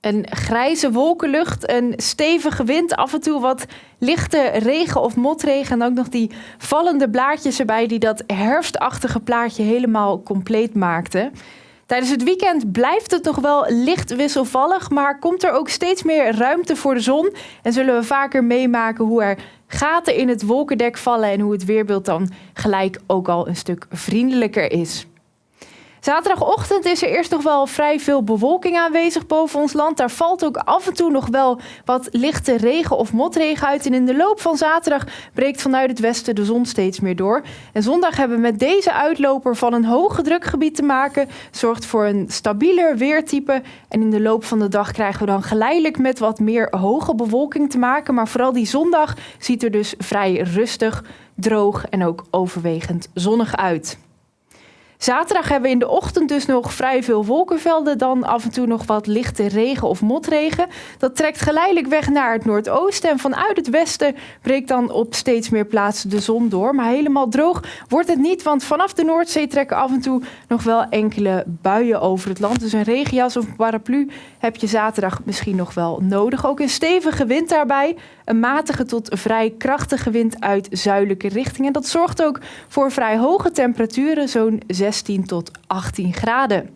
Een grijze wolkenlucht, een stevige wind, af en toe wat lichte regen of motregen. En ook nog die vallende blaadjes erbij die dat herfstachtige plaatje helemaal compleet maakten. Tijdens het weekend blijft het nog wel licht wisselvallig, maar komt er ook steeds meer ruimte voor de zon. En zullen we vaker meemaken hoe er gaten in het wolkendek vallen en hoe het weerbeeld dan gelijk ook al een stuk vriendelijker is. Zaterdagochtend is er eerst nog wel vrij veel bewolking aanwezig boven ons land. Daar valt ook af en toe nog wel wat lichte regen of motregen uit. En in de loop van zaterdag breekt vanuit het westen de zon steeds meer door. En zondag hebben we met deze uitloper van een hoge drukgebied te maken. Zorgt voor een stabieler weertype. En in de loop van de dag krijgen we dan geleidelijk met wat meer hoge bewolking te maken. Maar vooral die zondag ziet er dus vrij rustig, droog en ook overwegend zonnig uit. Zaterdag hebben we in de ochtend dus nog vrij veel wolkenvelden. Dan af en toe nog wat lichte regen of motregen. Dat trekt geleidelijk weg naar het noordoosten. En vanuit het westen breekt dan op steeds meer plaatsen de zon door. Maar helemaal droog wordt het niet. Want vanaf de Noordzee trekken af en toe nog wel enkele buien over het land. Dus een regenjas of paraplu heb je zaterdag misschien nog wel nodig. Ook een stevige wind daarbij. Een matige tot vrij krachtige wind uit zuidelijke richting. En dat zorgt ook voor vrij hoge temperaturen, zo'n 16 tot 18 graden.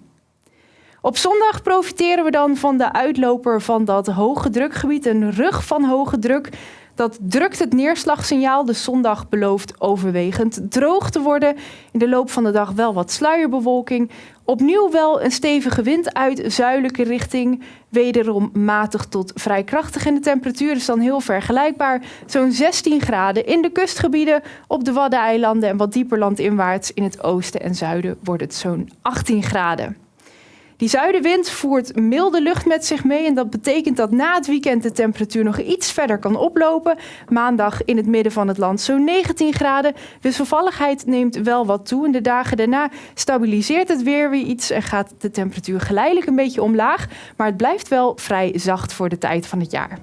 Op zondag profiteren we dan van de uitloper van dat hoge drukgebied, een rug van hoge druk. Dat drukt het neerslagsignaal. De zondag belooft overwegend droog te worden. In de loop van de dag wel wat sluierbewolking. Opnieuw wel een stevige wind uit zuidelijke richting. Wederom matig tot vrij krachtig. En de temperatuur is dan heel vergelijkbaar. Zo'n 16 graden in de kustgebieden, op de Waddeneilanden en wat dieper landinwaarts in het oosten en zuiden wordt het zo'n 18 graden. Die zuidenwind voert milde lucht met zich mee en dat betekent dat na het weekend de temperatuur nog iets verder kan oplopen. Maandag in het midden van het land zo'n 19 graden. Wisselvalligheid neemt wel wat toe. In de dagen daarna stabiliseert het weer weer iets en gaat de temperatuur geleidelijk een beetje omlaag. Maar het blijft wel vrij zacht voor de tijd van het jaar.